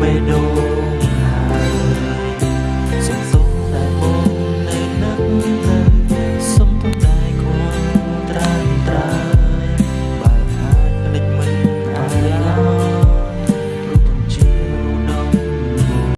mê đôi